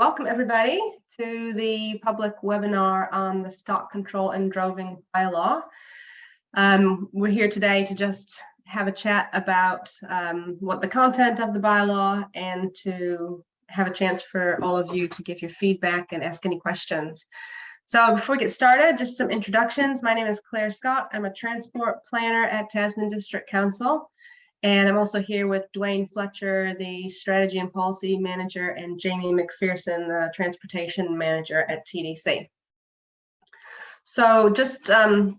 welcome everybody to the public webinar on the stock control and droving bylaw. Um, we're here today to just have a chat about um, what the content of the bylaw and to have a chance for all of you to give your feedback and ask any questions. So before we get started, just some introductions. My name is Claire Scott. I'm a transport planner at Tasman District Council. And I'm also here with Dwayne Fletcher, the strategy and policy manager, and Jamie McPherson, the transportation manager at TDC. So just um,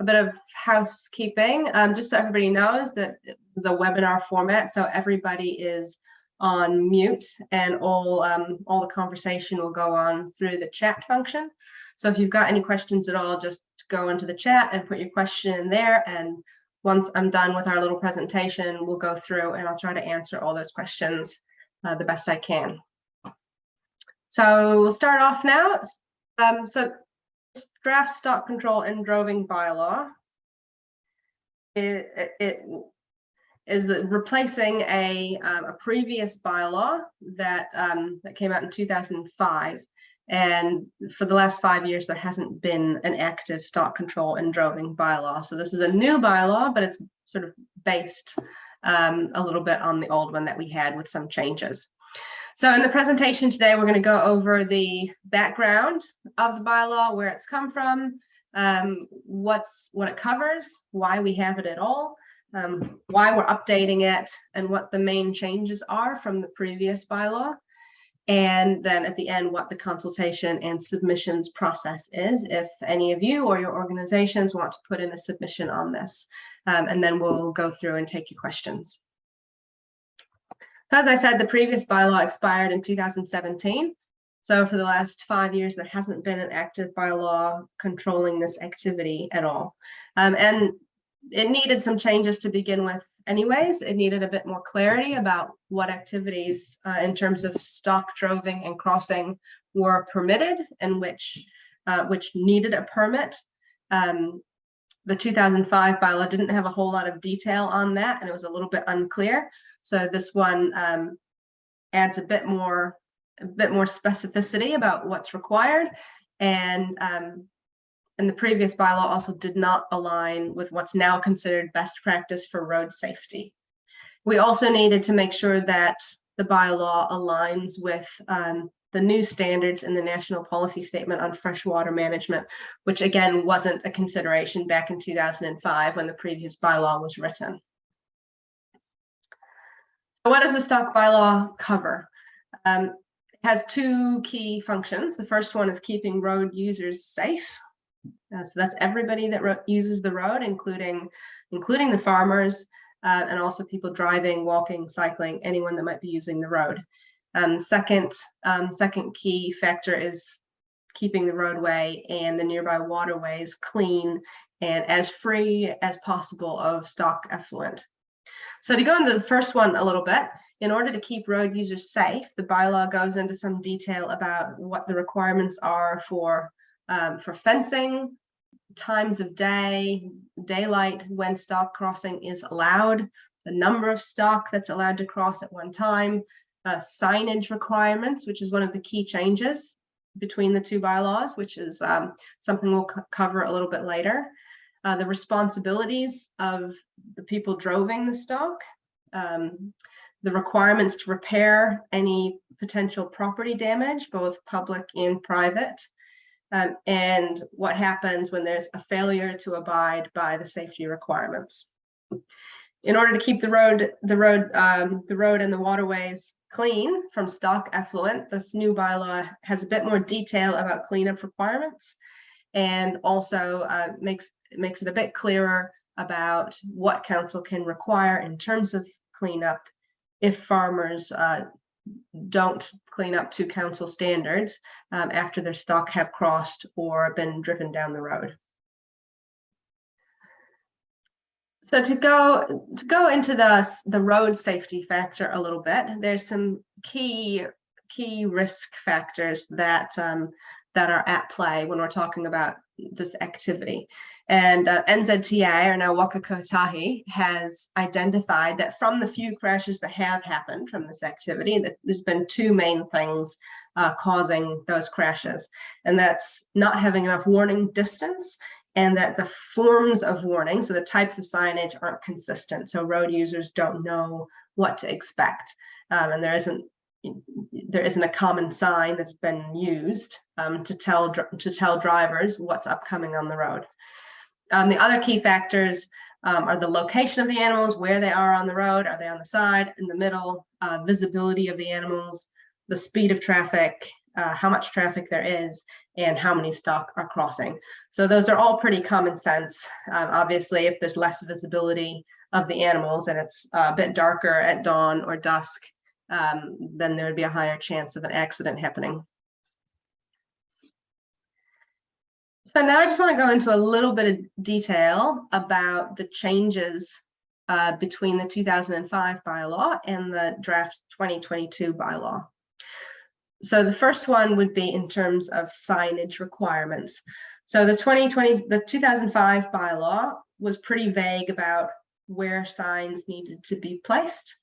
a bit of housekeeping, um, just so everybody knows that a webinar format, so everybody is on mute and all, um, all the conversation will go on through the chat function. So if you've got any questions at all, just go into the chat and put your question in there and once I'm done with our little presentation, we'll go through and I'll try to answer all those questions uh, the best I can. So we'll start off now. Um, so draft stock control and droving bylaw. It, it, is replacing a, um, a previous bylaw that um, that came out in 2005 and for the last five years, there hasn't been an active stock control and droving bylaw. So this is a new bylaw, but it's sort of based um, a little bit on the old one that we had with some changes. So in the presentation today, we're going to go over the background of the bylaw, where it's come from, um, what's what it covers, why we have it at all, um, why we're updating it, and what the main changes are from the previous bylaw and then at the end what the consultation and submissions process is if any of you or your organizations want to put in a submission on this. Um, and then we'll go through and take your questions. As I said the previous bylaw expired in 2017 so for the last five years there hasn't been an active bylaw controlling this activity at all. Um, and it needed some changes to begin with anyways. It needed a bit more clarity about what activities uh, in terms of stock droving and crossing were permitted and which uh, which needed a permit. Um, the 2005 bylaw didn't have a whole lot of detail on that and it was a little bit unclear. So this one um, adds a bit more a bit more specificity about what's required and um, and the previous bylaw also did not align with what's now considered best practice for road safety. We also needed to make sure that the bylaw aligns with um, the new standards in the National Policy Statement on Freshwater Management, which again wasn't a consideration back in 2005 when the previous bylaw was written. So what does the stock bylaw cover? Um, it has two key functions. The first one is keeping road users safe. Uh, so that's everybody that uses the road, including including the farmers uh, and also people driving, walking, cycling, anyone that might be using the road. Um, second, um, second key factor is keeping the roadway and the nearby waterways clean and as free as possible of stock effluent. So to go into the first one a little bit, in order to keep road users safe, the bylaw goes into some detail about what the requirements are for um, for fencing, times of day, daylight when stock crossing is allowed, the number of stock that's allowed to cross at one time, uh, signage requirements, which is one of the key changes between the two bylaws, which is um, something we'll cover a little bit later. Uh, the responsibilities of the people droving the stock, um, the requirements to repair any potential property damage, both public and private, um, and what happens when there's a failure to abide by the safety requirements. In order to keep the road, the road, um, the road and the waterways clean from stock effluent, this new bylaw has a bit more detail about cleanup requirements and also uh, makes, makes it a bit clearer about what council can require in terms of cleanup if farmers uh, don't clean up to council standards um, after their stock have crossed or been driven down the road. So to go to go into the the road safety factor a little bit, there's some key key risk factors that um, that are at play when we're talking about this activity. And uh, NZTA, or now Waka Kotahi, has identified that from the few crashes that have happened from this activity, that there's been two main things uh, causing those crashes. And that's not having enough warning distance and that the forms of warning, so the types of signage aren't consistent. So road users don't know what to expect. Um, and there isn't there isn't a common sign that's been used um, to tell to tell drivers what's upcoming on the road. Um, the other key factors um, are the location of the animals, where they are on the road, are they on the side, in the middle, uh, visibility of the animals, the speed of traffic, uh, how much traffic there is, and how many stock are crossing. So those are all pretty common sense. Um, obviously, if there's less visibility of the animals and it's a bit darker at dawn or dusk, um, then there would be a higher chance of an accident happening. So now I just want to go into a little bit of detail about the changes uh, between the 2005 bylaw and the draft 2022 bylaw. So the first one would be in terms of signage requirements. So the 2020, the 2005 bylaw was pretty vague about where signs needed to be placed.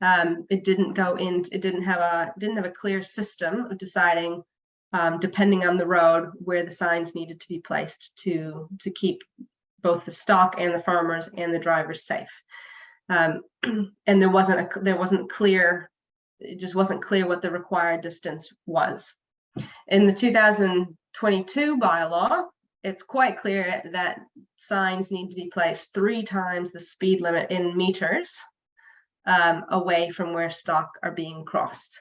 Um, it didn't go in, it didn't have a didn't have a clear system of deciding, um, depending on the road, where the signs needed to be placed to to keep both the stock and the farmers and the drivers safe. Um, and there wasn't a there wasn't clear, it just wasn't clear what the required distance was. In the 2022 bylaw, it's quite clear that signs need to be placed three times the speed limit in meters um, away from where stock are being crossed.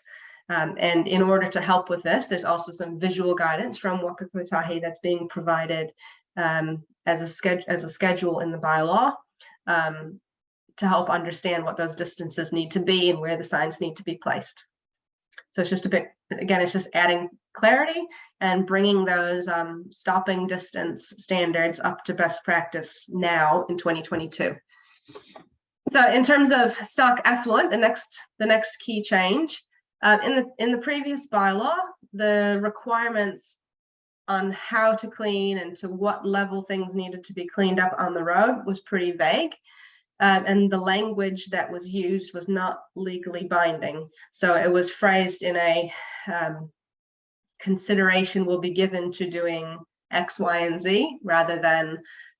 Um, and in order to help with this, there's also some visual guidance from Waka Kotahi that's being provided um, as, a schedule, as a schedule in the bylaw um, to help understand what those distances need to be and where the signs need to be placed. So it's just a bit, again, it's just adding clarity and bringing those um, stopping distance standards up to best practice now in 2022. So in terms of stock effluent, the next the next key change um, in the in the previous bylaw, the requirements on how to clean and to what level things needed to be cleaned up on the road was pretty vague. Um, and the language that was used was not legally binding. So it was phrased in a um, consideration will be given to doing X, Y, and Z rather than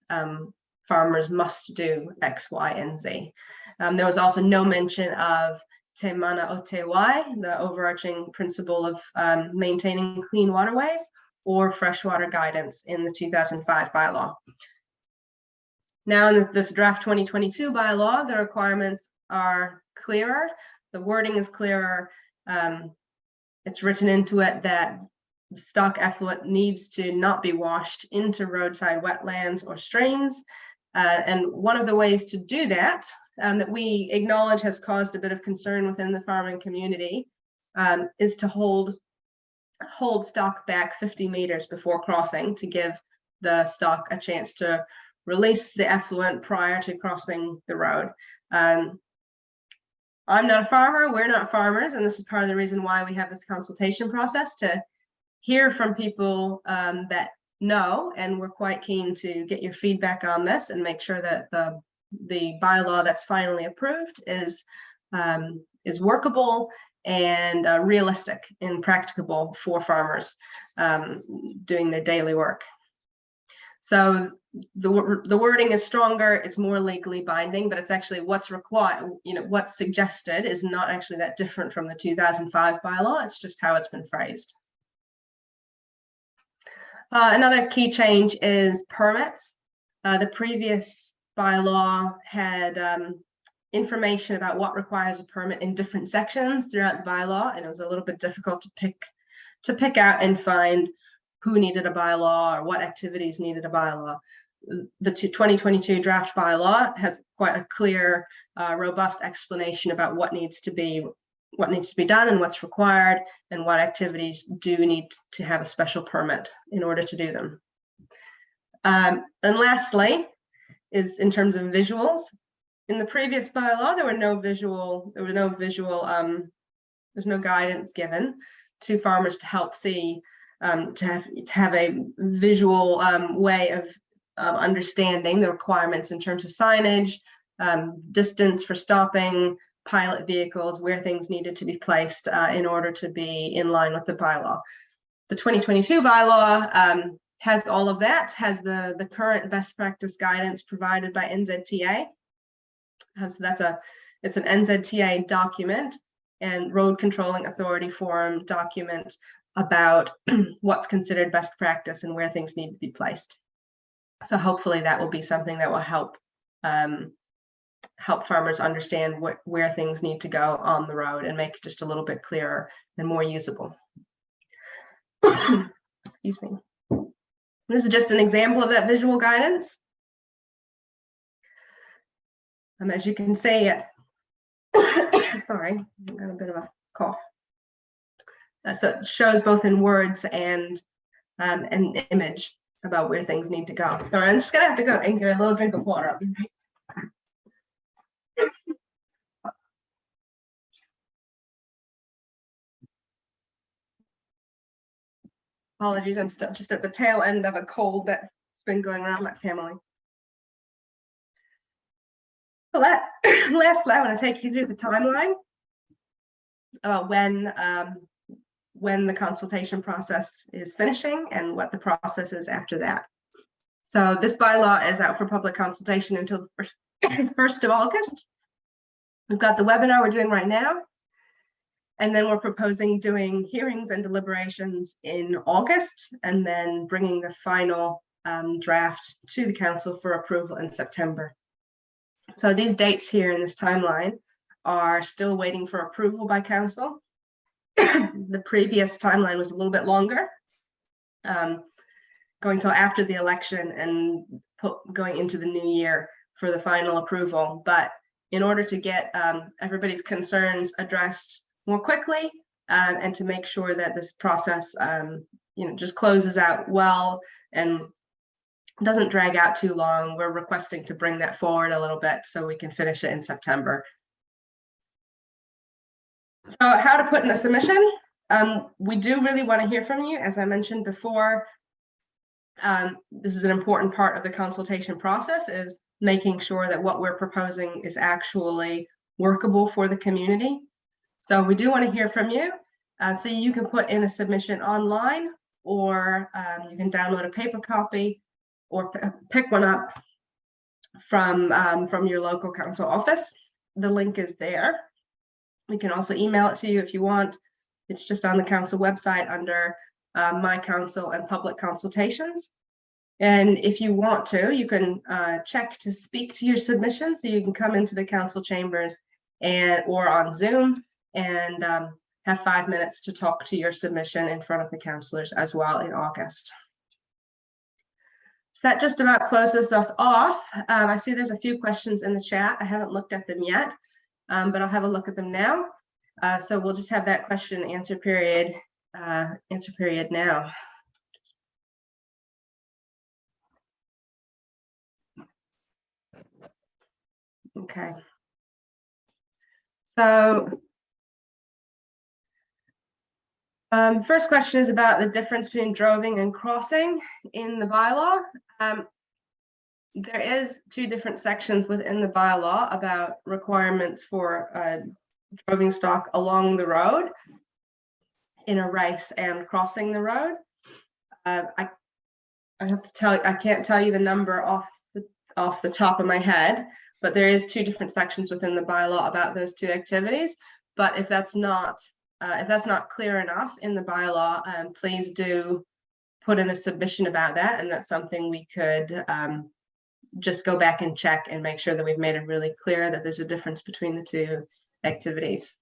um, farmers must do X, Y, and Z. Um, there was also no mention of Te Mana o Te Wai, the overarching principle of um, maintaining clean waterways, or freshwater guidance in the 2005 bylaw. Now in this draft 2022 bylaw, the requirements are clearer, the wording is clearer. Um, it's written into it that stock effluent needs to not be washed into roadside wetlands or streams, uh, and one of the ways to do that, um, that we acknowledge has caused a bit of concern within the farming community, um, is to hold hold stock back 50 meters before crossing to give the stock a chance to release the effluent prior to crossing the road. Um, I'm not a farmer, we're not farmers, and this is part of the reason why we have this consultation process to hear from people um, that know, and we're quite keen to get your feedback on this and make sure that the the bylaw that's finally approved is um, is workable and uh, realistic and practicable for farmers um, doing their daily work. So the, the wording is stronger, it's more legally binding, but it's actually what's required, you know, what's suggested is not actually that different from the 2005 bylaw, it's just how it's been phrased. Uh, another key change is permits. Uh, the previous bylaw had um, information about what requires a permit in different sections throughout the bylaw, and it was a little bit difficult to pick to pick out and find who needed a bylaw or what activities needed a bylaw. The 2022 draft bylaw has quite a clear, uh, robust explanation about what needs to be what needs to be done and what's required and what activities do need to have a special permit in order to do them. Um, and lastly, is in terms of visuals. In the previous bylaw, there were no visual, there were no visual, um, there's no guidance given to farmers to help see, um, to, have, to have a visual um, way of, of understanding the requirements in terms of signage, um, distance for stopping, pilot vehicles, where things needed to be placed uh, in order to be in line with the bylaw. The 2022 bylaw um, has all of that, has the, the current best practice guidance provided by NZTA. Uh, so that's a, it's an NZTA document and road controlling authority forum document about what's considered best practice and where things need to be placed. So hopefully that will be something that will help um, help farmers understand where things need to go on the road and make it just a little bit clearer and more usable. Excuse me. This is just an example of that visual guidance. Um, as you can see, it, sorry, I've got a bit of a cough. Uh, so it shows both in words and um, an image about where things need to go. So I'm just gonna have to go and get a little drink of water. Apologies, I'm still just at the tail end of a cold that's been going around my family. So that, lastly, I want to take you through the timeline uh, when um, when the consultation process is finishing and what the process is after that. So this bylaw is out for public consultation until the 1st of August. We've got the webinar we're doing right now. And then we're proposing doing hearings and deliberations in August and then bringing the final um, draft to the council for approval in September. So these dates here in this timeline are still waiting for approval by council. the previous timeline was a little bit longer, um, going till after the election and put, going into the new year for the final approval. But in order to get um, everybody's concerns addressed more quickly um, and to make sure that this process, um, you know, just closes out well and doesn't drag out too long, we're requesting to bring that forward a little bit so we can finish it in September. So how to put in a submission. Um, we do really want to hear from you. As I mentioned before, um, this is an important part of the consultation process is making sure that what we're proposing is actually workable for the community. So we do want to hear from you. Uh, so you can put in a submission online or um, you can download a paper copy or pick one up from, um, from your local council office. The link is there. We can also email it to you if you want. It's just on the council website under uh, My Council and Public Consultations. And if you want to, you can uh, check to speak to your submission. So you can come into the council chambers and or on Zoom and um, have five minutes to talk to your submission in front of the councillors as well in August. So that just about closes us off. Um, I see there's a few questions in the chat. I haven't looked at them yet um, but I'll have a look at them now. Uh, so we'll just have that question answer period, uh, answer period now. Okay. So um, first question is about the difference between droving and crossing in the bylaw. Um, there is two different sections within the bylaw about requirements for uh, droving stock along the road in a race and crossing the road. Uh, I I have to tell you, I can't tell you the number off the off the top of my head, but there is two different sections within the bylaw about those two activities. But if that's not uh, if that's not clear enough in the bylaw, um, please do put in a submission about that, and that's something we could um, just go back and check and make sure that we've made it really clear that there's a difference between the two activities.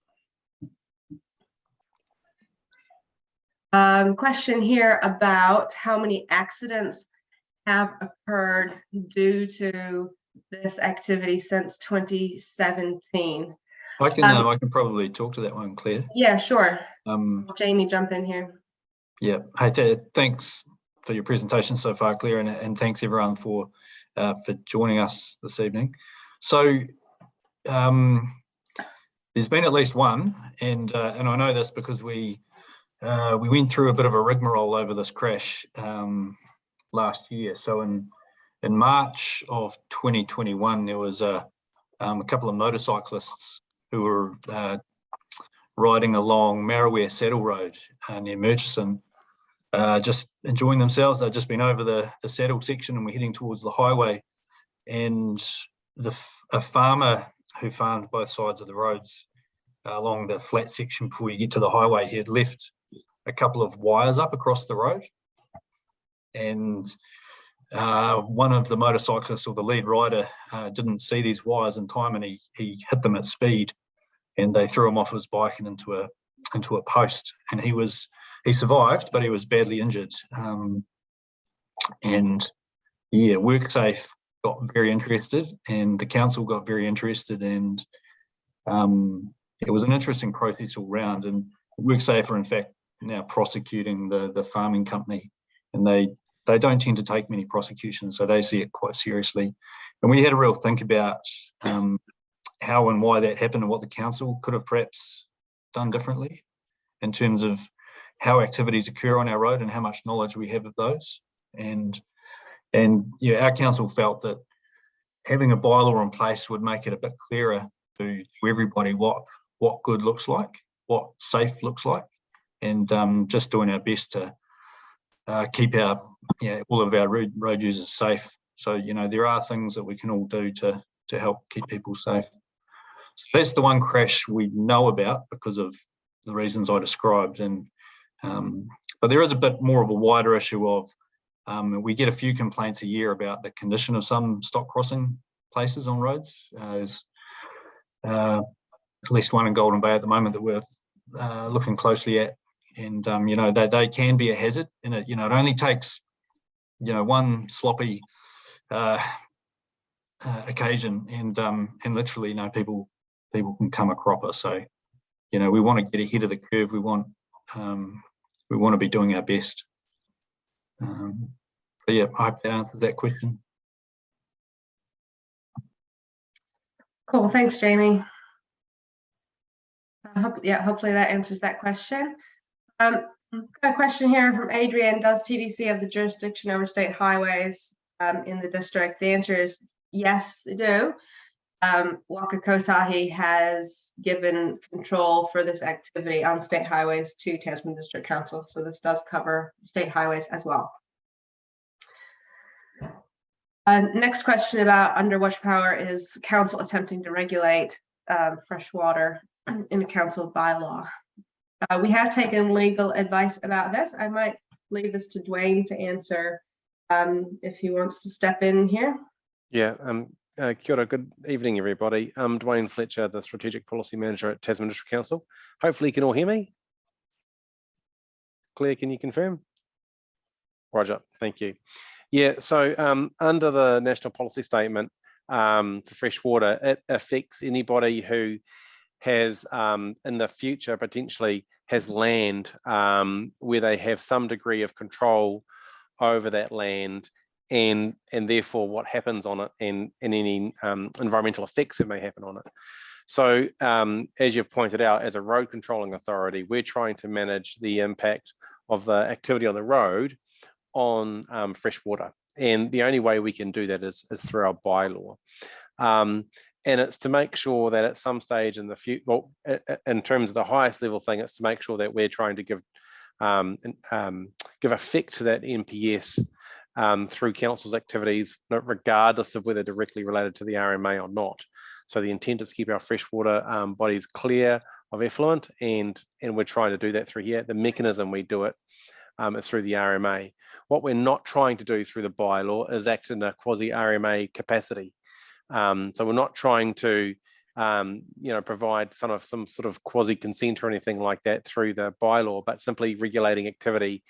Um, question here about how many accidents have occurred due to this activity since 2017. I can um, uh, I can probably talk to that one, Claire. Yeah, sure. Um, Jamie, jump in here. Yeah. Hey, thanks for your presentation so far, Claire, and, and thanks everyone for uh, for joining us this evening. So um, there's been at least one, and uh, and I know this because we uh, we went through a bit of a rigmarole over this crash um, last year. So in in March of 2021, there was a um, a couple of motorcyclists who were uh, riding along Maruia Saddle Road uh, near Murchison, uh, just enjoying themselves. They'd just been over the, the saddle section and we're heading towards the highway. And the a farmer who farmed both sides of the roads uh, along the flat section before you get to the highway, he had left a couple of wires up across the road. And uh, one of the motorcyclists or the lead rider uh, didn't see these wires in time and he, he hit them at speed and they threw him off his bike and into a into a post. And he was he survived but he was badly injured. Um, and yeah WorkSafe got very interested and the council got very interested and um, it was an interesting process all round. And WorkSafe are in fact now prosecuting the the farming company and they they don't tend to take many prosecutions so they see it quite seriously and we had a real think about um, how and why that happened and what the council could have perhaps done differently in terms of how activities occur on our road and how much knowledge we have of those. And and yeah, our council felt that having a bylaw in place would make it a bit clearer to, to everybody what what good looks like, what safe looks like, and um, just doing our best to uh, keep our yeah all of our road, road users safe. So you know there are things that we can all do to to help keep people safe. So that's the one crash we know about because of the reasons I described. And um, but there is a bit more of a wider issue of um, we get a few complaints a year about the condition of some stock crossing places on roads. Uh, there's uh, at least one in Golden Bay at the moment that we're uh, looking closely at. And, um, you know, they, they can be a hazard in it. You know, it only takes, you know, one sloppy uh, uh, occasion and um, and literally, you know, people people can come a cropper. So, you know, we want to get ahead of the curve. We want um, we want to be doing our best. Um, so yeah, I hope that answers that question. Cool, thanks, Jamie. I hope, yeah, hopefully that answers that question. Um, got a question here from Adrian. Does TDC have the jurisdiction over state highways um, in the district? The answer is yes, they do um, Waka Kotahi has given control for this activity on state highways to Tasman District Council. So this does cover state highways as well. Uh, next question about under underwash power is council attempting to regulate um, fresh water in a council bylaw. Uh, we have taken legal advice about this. I might leave this to Dwayne to answer um, if he wants to step in here. Yeah, um, uh, kia ora, good evening, everybody. I'm Dwayne Fletcher, the Strategic Policy Manager at Tasman District Council. Hopefully you can all hear me. Claire, can you confirm? Roger, thank you. Yeah, so um, under the National Policy Statement um, for fresh water, it affects anybody who has um, in the future potentially has land um, where they have some degree of control over that land and and therefore what happens on it and, and any um, environmental effects that may happen on it. So um, as you've pointed out, as a road controlling authority, we're trying to manage the impact of the activity on the road on um, fresh water. And the only way we can do that is, is through our bylaw. Um, and it's to make sure that at some stage in the future, well, in terms of the highest level thing, it's to make sure that we're trying to give um, um, give effect to that NPS um, through council's activities, regardless of whether directly related to the RMA or not. So the intent is to keep our freshwater um, bodies clear of effluent and, and we're trying to do that through here. The mechanism we do it um, is through the RMA. What we're not trying to do through the bylaw is act in a quasi RMA capacity. Um, so we're not trying to um, you know, provide some of some sort of quasi consent or anything like that through the bylaw, but simply regulating activity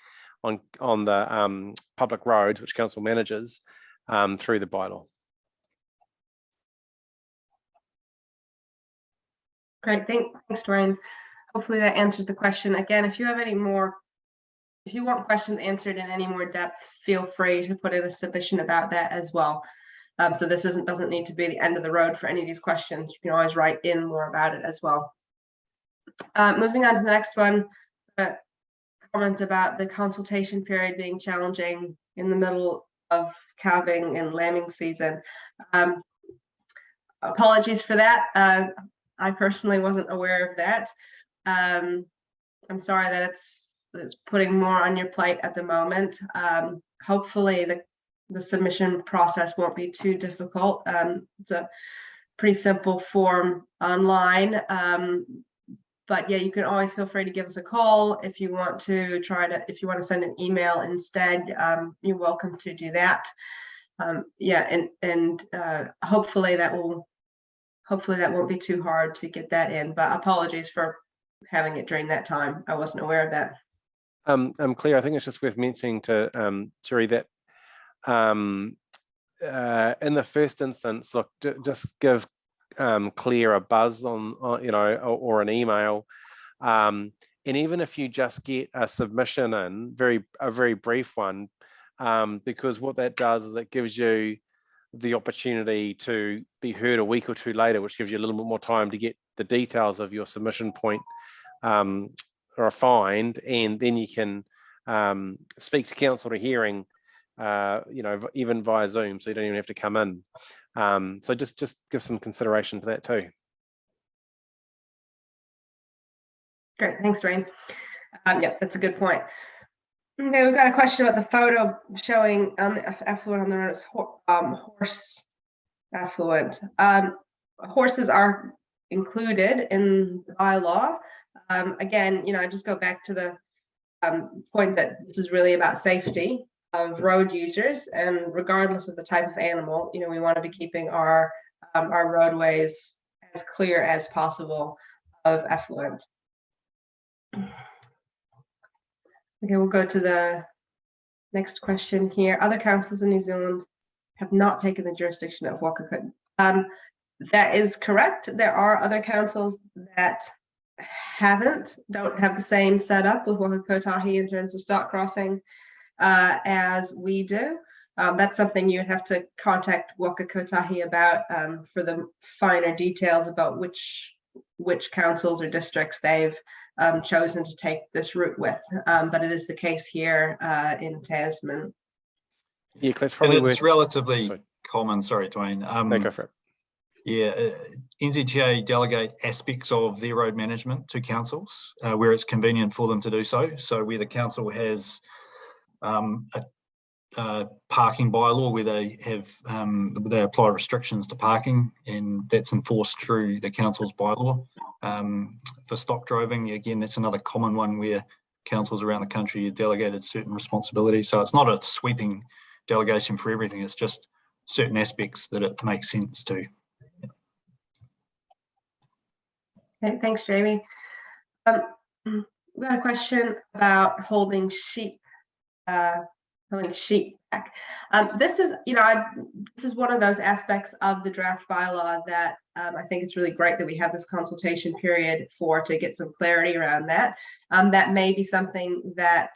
on on the um, public roads, which council manages um, through the bylaw. Great, thank, thanks, Dwayne. Hopefully that answers the question. Again, if you have any more, if you want questions answered in any more depth, feel free to put in a submission about that as well. Um, so this isn't doesn't need to be the end of the road for any of these questions. You can always write in more about it as well. Uh, moving on to the next one, uh, comment about the consultation period being challenging in the middle of calving and lambing season. Um, apologies for that. Uh, I personally wasn't aware of that. Um, I'm sorry that it's, it's putting more on your plate at the moment. Um, hopefully the, the submission process won't be too difficult. Um, it's a pretty simple form online. Um, but yeah, you can always feel free to give us a call if you want to try to, if you want to send an email instead, um, you're welcome to do that. Um, yeah, and, and, uh, hopefully that will, hopefully that won't be too hard to get that in, but apologies for having it during that time. I wasn't aware of that. Um, I'm clear. I think it's just worth mentioning to um, Terry that um, uh, in the first instance, look, just give um, Claire a buzz on, on you know, or, or an email. Um, and even if you just get a submission in, very a very brief one, um, because what that does is it gives you the opportunity to be heard a week or two later, which gives you a little bit more time to get the details of your submission point um, refined, and then you can um, speak to council to hearing, uh, you know, even via Zoom, so you don't even have to come in. Um, so just just give some consideration to that too. Great, thanks, Dwayne. Um, yeah, that's a good point. Okay, we've got a question about the photo showing on the aff- effluent on the road as ho- um, horse effluent. Um, horses are included in the bylaw. Um, again, you know, I just go back to the um, point that this is really about safety of road users and regardless of the type of animal, you know, we want to be keeping our um, our roadways as clear as possible of effluent. Okay, we'll go to the next question here. Other councils in New Zealand have not taken the jurisdiction of Wakakut. Um, that is correct. There are other councils that haven't, don't have the same setup with Waka Kotahi in terms of stock crossing uh, as we do. Um, that's something you'd have to contact Waka Kotahi about um, for the finer details about which which councils or districts they've um, chosen to take this route with. Um, but it is the case here uh, in Tasman. Yeah, Claire, it's And it's worth. relatively sorry. common, sorry, Dwayne. Um, No, go for it. Yeah, uh, NZTA delegate aspects of their road management to councils uh, where it's convenient for them to do so. So where the council has um, a, a parking bylaw where they have um, they apply restrictions to parking, and that's enforced through the council's bylaw. Um, for stock driving, again, that's another common one where councils around the country are delegated certain responsibilities. So it's not a sweeping delegation for everything. It's just certain aspects that it makes sense to. Okay, thanks, Jamie. Um, mm, we got a question about holding sheep, uh, holding sheep back. Um, this is, you know, I, this is one of those aspects of the draft bylaw that um, I think it's really great that we have this consultation period for to get some clarity around that. Um, that may be something that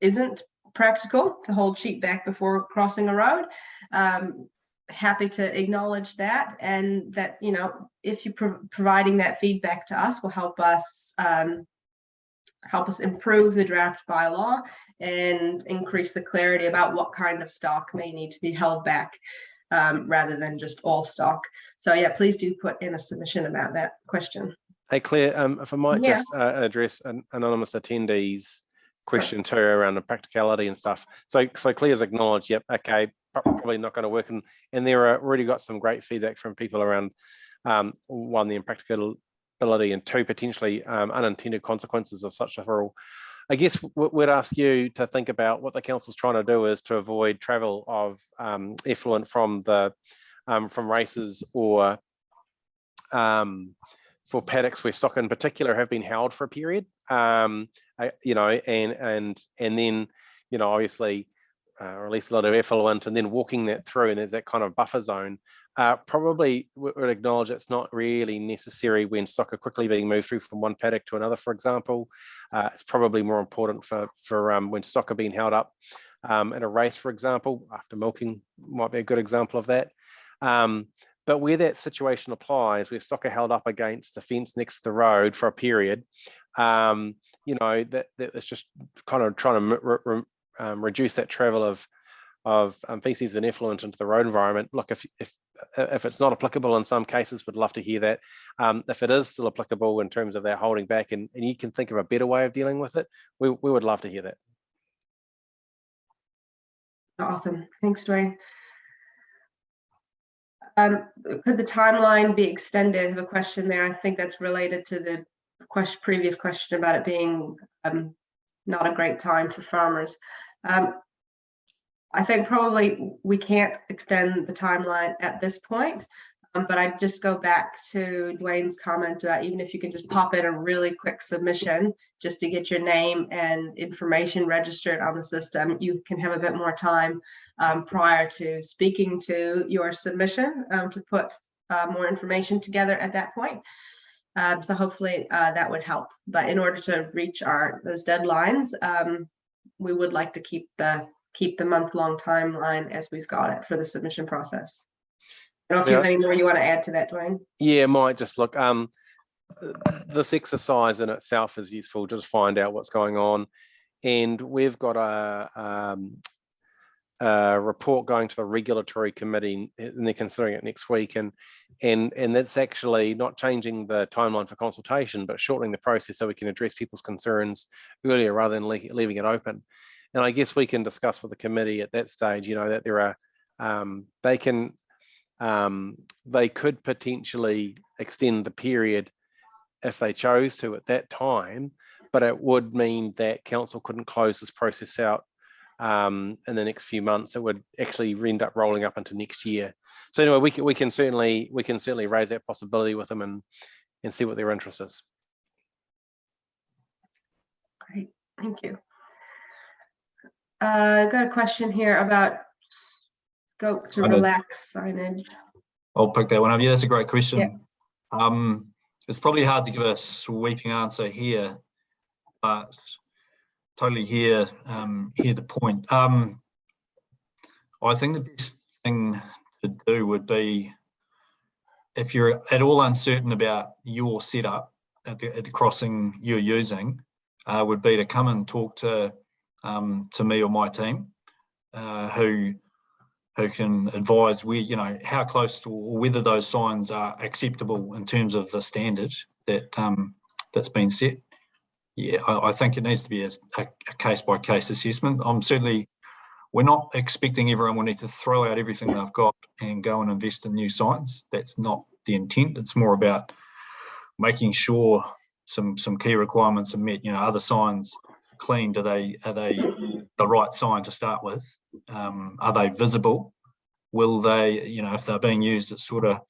isn't practical to hold sheep back before crossing a road. Um, happy to acknowledge that and that, you know, if you pro- providing that feedback to us will help us um, help us improve the draft bylaw and increase the clarity about what kind of stock may need to be held back um, rather than just all stock. So yeah, please do put in a submission about that question. Hey, Claire, um, if I might Yeah. just uh, address an anonymous attendees question too around the practicality and stuff. So, so Claire's acknowledged, yep, okay, probably not going to work. And, and there are already got some great feedback from people around, um, one, the and two, potentially um, unintended consequences of such a rule. I guess we'd ask you to think about what the council's trying to do is to avoid travel of um, effluent from the, um, from races or um, for paddocks where stock in particular have been held for a period. Um, I, you know, and and and then, you know, obviously uh, release a lot of effluent and then walking that through and there's that kind of buffer zone. Uh, probably would acknowledge it's not really necessary when stock are quickly being moved through from one paddock to another, for example. Uh, it's probably more important for for um, when stock are being held up um, in a race, for example, after milking might be a good example of that. Um, but where that situation applies, where stock are held up against the fence next to the road for a period, um, you know, that, that it's just kind of trying to re- re- um, reduce that travel of of um, feces and effluent into the road environment. Look, if, if, if it's not applicable in some cases, we'd love to hear that. Um, if it is still applicable in terms of that holding back and, and you can think of a better way of dealing with it, we, we would love to hear that. Awesome. Thanks, Dwayne. Um, could the timeline be extended? I have a question there. I think that's related to the question, previous question about it being um, not a great time for farmers. Um, I think probably we can't extend the timeline at this point, um, but I'd just go back to Dwayne's comment about even if you can just pop in a really quick submission just to get your name and information registered on the system, you can have a bit more time um, prior to speaking to your submission um, to put uh, more information together at that point. Um, so hopefully uh, that would help. But in order to reach our those deadlines, um, we would like to keep the keep the month-long timeline as we've got it for the submission process. I don't know if you have any more you want to add to that, Dwayne. Yeah, might just look, um, this exercise in itself is useful, just find out what's going on. And we've got a, um, a report going to the regulatory committee and they're considering it next week. And, and, and that's actually not changing the timeline for consultation, but shortening the process so we can address people's concerns earlier rather than le leaving it open. And I guess we can discuss with the committee at that stage, you know, that there are, um, they can, um, they could potentially extend the period if they chose to at that time, but it would mean that council couldn't close this process out um, in the next few months. It would actually end up rolling up into next year. So anyway, we can, we can certainly we can certainly raise that possibility with them and and see what their interest is. Great, thank you. Uh, I got a question here about scope to I relax signage. I'll pick that one up. Yeah, that's a great question. Um, it's probably hard to give a sweeping answer here, but totally hear um, hear the point. Um, I think the best thing to do would be if you're at all uncertain about your setup at the, at the crossing you're using, uh, would be to come and talk to um, to me or my team, uh, who who can advise where you know how close to, or whether those signs are acceptable in terms of the standard that um, that's been set. Yeah, I, I think it needs to be a, a, a case by case assessment. I'm certainly we're not expecting everyone will need to throw out everything they've got and go and invest in new signs. That's not the intent. It's more about making sure some some key requirements are met. You know, other signs clean? Do they are they the right sign to start with? Um, are they visible? Will they, you know, if they're being used at sort of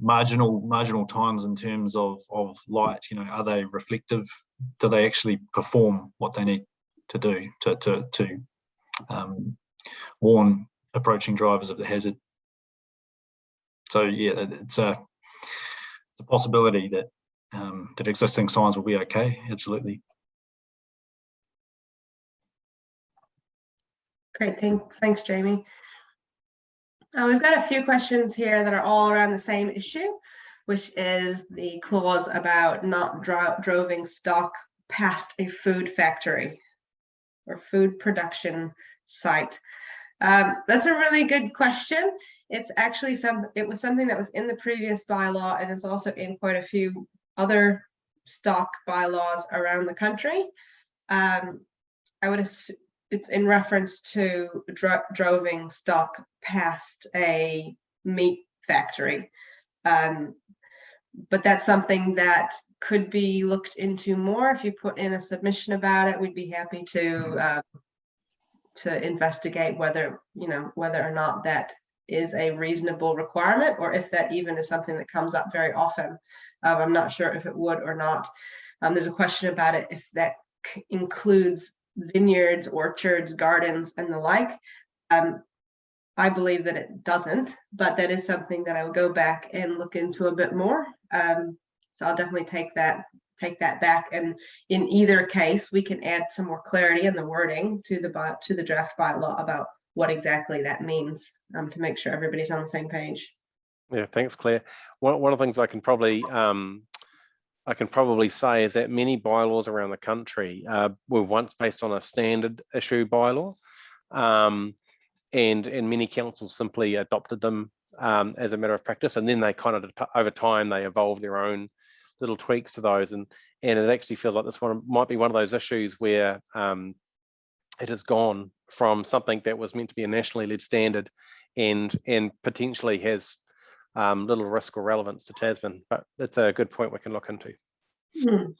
marginal marginal times in terms of of light, you know, are they reflective? Do they actually perform what they need to do to to to um, warn approaching drivers of the hazard? So yeah, it's a it's a possibility that um, that existing signs will be okay. Absolutely. Great, thanks, thanks, Jamie. Uh, we've got a few questions here that are all around the same issue, which is the clause about not dro droving stock past a food factory or food production site. Um, that's a really good question. It's actually some, it was something that was in the previous bylaw and is also in quite a few other stock bylaws around the country. Um, I would it's in reference to dro droving stock past a meat factory. Um, but that's something that could be looked into more. If you put in a submission about it, we'd be happy to uh, to investigate whether, you know, whether or not that is a reasonable requirement or if that even is something that comes up very often. Um, I'm not sure if it would or not. Um, there's a question about it if that includes vineyards, orchards, gardens, and the like. Um, I believe that it doesn't, but that is something that I will go back and look into a bit more. Um, so I'll definitely take that take that back. And in either case, we can add some more clarity in the wording to the to the draft bylaw about what exactly that means um, to make sure everybody's on the same page. Yeah, thanks, Claire. One, one of the things I can probably um, I can probably say is that many bylaws around the country uh, were once based on a standard issue bylaw. Um, and and many councils simply adopted them um, as a matter of practice, and then they kind of over time they evolved their own little tweaks to those, and and it actually feels like this one might be one of those issues where um, it has gone from something that was meant to be a nationally led standard, and and potentially has um, little risk or relevance to Tasman. But it's a good point we can look into. Hmm.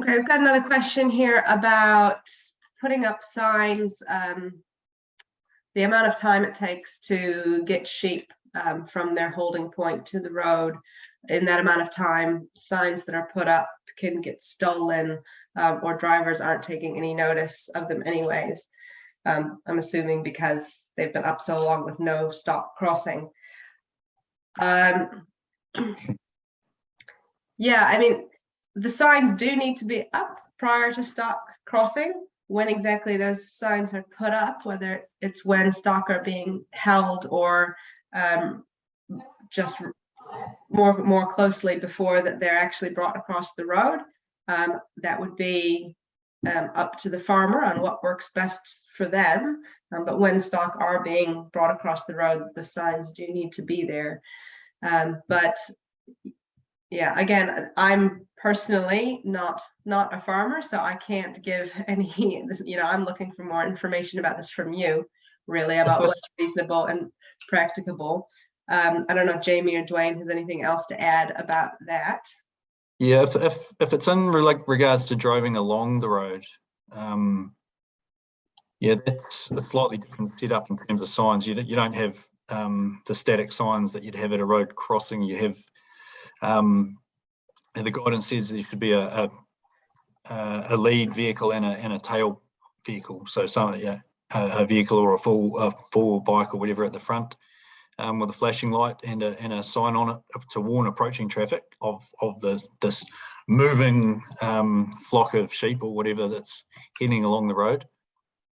Okay, we've got another question here about putting up signs. um, The amount of time it takes to get sheep um, from their holding point to the road. In that amount of time, signs that are put up can get stolen um, or drivers aren't taking any notice of them anyways. Um, I'm assuming because they've been up so long with no stop crossing. Um, yeah, I mean, the signs do need to be up prior to stock crossing. When exactly those signs are put up, whether it's when stock are being held or um, just more more closely before that they're actually brought across the road. Um, that would be um, up to the farmer on what works best for them. Um, but when stock are being brought across the road, the signs do need to be there. Um, but yeah, again, I'm personally not not a farmer, so I can't give any, you know, I'm looking for more information about this from you, really, about what's reasonable and practicable. Um, I don't know if Jamie or Dwayne has anything else to add about that. Yeah, if if if it's in like regards to driving along the road, um, yeah, that's a slightly different setup in terms of signs. You don't- you don't have um, the static signs that you'd have at a road crossing. You have um, the guidance says there should be a a, a- a lead vehicle and a and a tail vehicle. So some yeah, a, a vehicle or a full a full bike or whatever at the front um, with a flashing light and a, and a sign on it to warn approaching traffic of, of the, this moving um, flock of sheep or whatever that's heading along the road.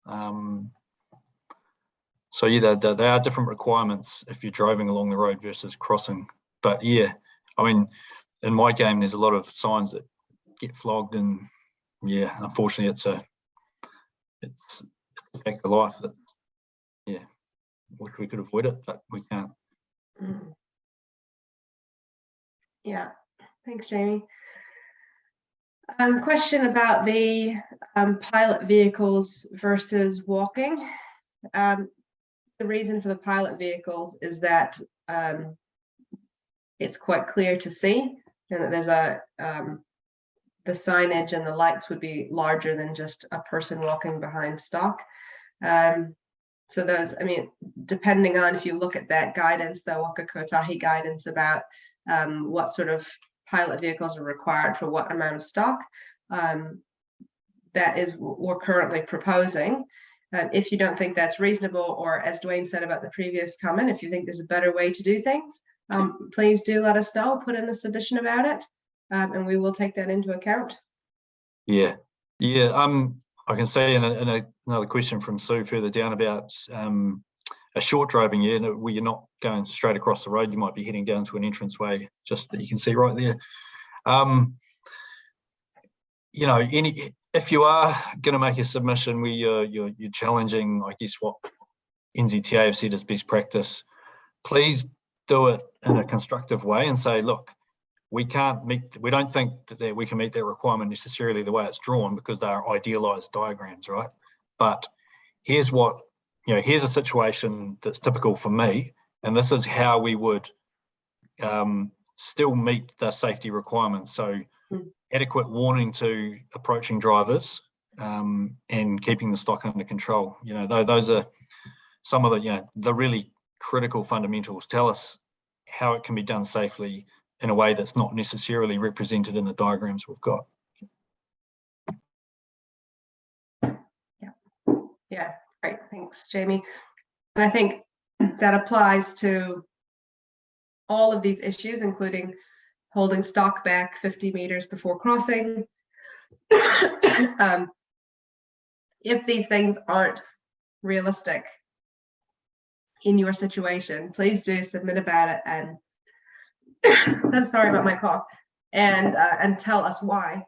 Um, so yeah, there, are different requirements if you're driving along the road versus crossing. But yeah, I mean, in my game, there's a lot of signs that get flogged and yeah, unfortunately it's a, it's, it's a fact of life that, yeah, wish we could avoid it, but we can't. Mm. Yeah, thanks, Jamie. Um, question about the um, pilot vehicles versus walking. Um, the reason for the pilot vehicles is that um, it's quite clear to see and that there's a um, the signage and the lights would be larger than just a person walking behind stock. Um, so those, I mean, depending on if you look at that guidance, the Waka Kotahi guidance about um, what sort of pilot vehicles are required for what amount of stock, um, that is what we're currently proposing. Um, if you don't think that's reasonable, or as Dwayne said about the previous comment, if you think there's a better way to do things, um, please do let us know, put in a submission about it, um, and we will take that into account. Yeah, yeah. Um, I can see in, a, in a, another question from Sue further down about um, a short driving year where you're not going straight across the road, you might be heading down to an entranceway just that you can see right there. Um, you know, any if you are going to make a submission where you're, you're, you're challenging, I guess, what NZTA have said is best practice, please do it in a constructive way and say, look, we can't meet, we don't think that we can meet that requirement necessarily the way it's drawn because they are idealized diagrams, right? But here's what, you know, here's a situation that's typical for me, and this is how we would um, still meet the safety requirements. So Mm. adequate warning to approaching drivers um, and keeping the stock under control. You know, th those are some of the, you know, the really critical fundamentals. Tell us how it can be done safely in a way that's not necessarily represented in the diagrams we've got. Yeah, yeah. great, thanks, Jamie. And I think that applies to all of these issues, including holding stock back 50 meters before crossing. um, if these things aren't realistic in your situation, please do submit about it and I'm sorry about my cough and uh, and tell us why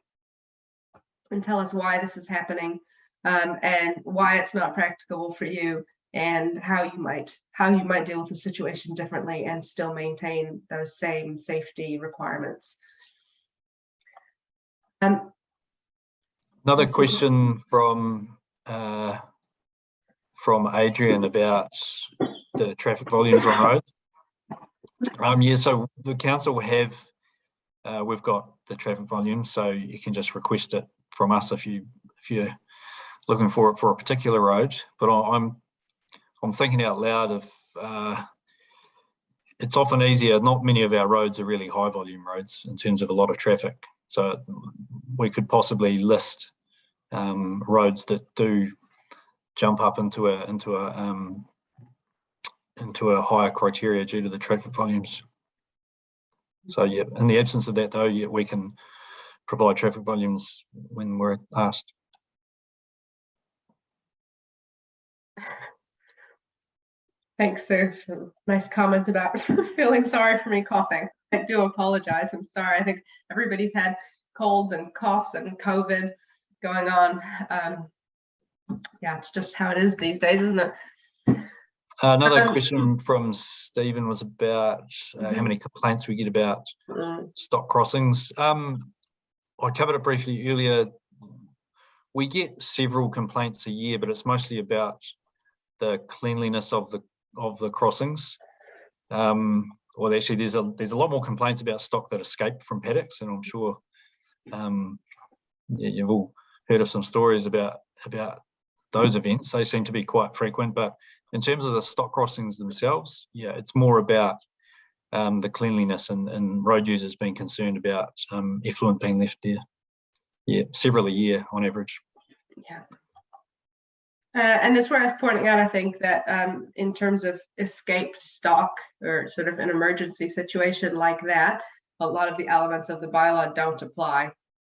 and tell us why this is happening um, and why it's not practicable for you and how you might how you might deal with the situation differently and still maintain those same safety requirements. Um, Another question from uh, from Adrian about the traffic volumes on roads. Um, yeah, so the council have uh, we've got the traffic volume, so you can just request it from us if you if you're looking for it for a particular road. But I'm I'm thinking out loud of uh, it's often easier. Not many of our roads are really high volume roads in terms of a lot of traffic. So we could possibly list um, roads that do jump up into a into a um, into a higher criteria due to the traffic volumes. So yeah, in the absence of that though, yeah, we can provide traffic volumes when we're asked. Thanks. So, Nice comment about feeling sorry for me coughing. I do apologize. I'm sorry. I think everybody's had colds and coughs and COVID going on. Um, yeah, it's just how it is these days, isn't it? Another Um, question from Stephen was about uh, how Mhm. many complaints we get about Mm, stock crossings. Um, I covered it briefly earlier. We get several complaints a year, but it's mostly about the cleanliness of the of the crossings. Um, well, actually, there's a there's a lot more complaints about stock that escaped from paddocks, and I'm sure um, yeah, you've all heard of some stories about about those events. They seem to be quite frequent, but in terms of the stock crossings themselves, yeah, it's more about um, the cleanliness and, and road users being concerned about um, effluent being left there. Yeah, several a year on average. Yeah. Uh, and it's worth pointing out, I think, that um, in terms of escaped stock or sort of an emergency situation like that, a lot of the elements of the bylaw don't apply.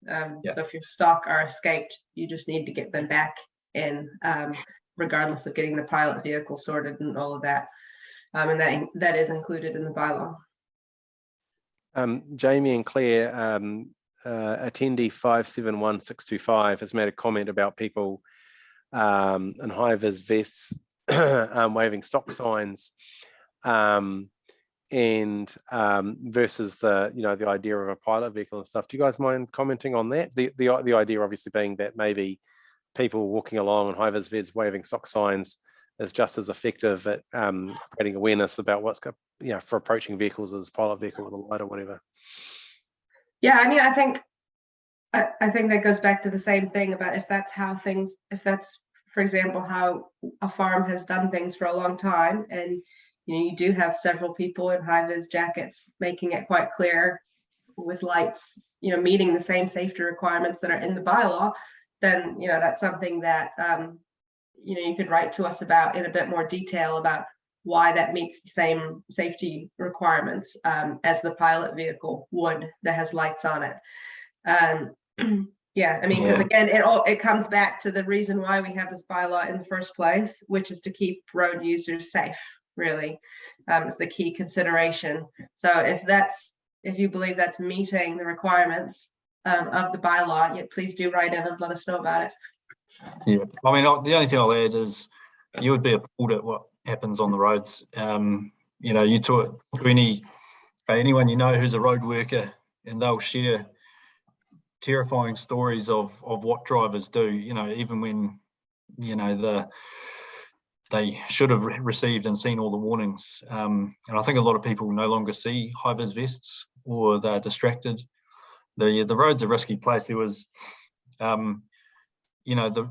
Um, Yeah. So if your stock are escaped, you just need to get them back in, um, regardless of getting the pilot vehicle sorted and all of that. Um, and that, that is included in the bylaw. Um, Jamie and Claire, um, uh, attendee five seven one six two five has made a comment about people um, in high vis vests um, waving stock signs um, and um, versus the you know the idea of a pilot vehicle and stuff. Do you guys mind commenting on that? The the the idea obviously being that maybe people walking along in high vis vests waving stop signs is just as effective at um, creating awareness about what's go- you know for approaching vehicles as pilot vehicle with a light or whatever. Yeah, I mean, I think, I, I think that goes back to the same thing about if that's how things, if that's, for example, how a farm has done things for a long time and you know, you do have several people in high vis jackets making it quite clear with lights, you know, meeting the same safety requirements that are in the bylaw, then, you know, that's something that, um, you know, you could write to us about in a bit more detail about why that meets the same safety requirements um, as the pilot vehicle would that has lights on it. Um, yeah, I mean, because Yeah. again, it all it comes back to the reason why we have this bylaw in the first place, which is to keep road users safe. Really, um, is the key consideration. So if that's if you believe that's meeting the requirements um, of the bylaw, yeah, please do write in and let us know about it. Yeah, I mean, the only thing I'll add is you would be appalled at what happens on the roads. Um, you know, you talk to any anyone you know who's a road worker, and they'll share terrifying stories of of what drivers do. You know, even when you know the they should have re- received and seen all the warnings. Um, and I think a lot of people no longer see high vis vests or they're distracted. The the road's a risky place. There was, um, you know, the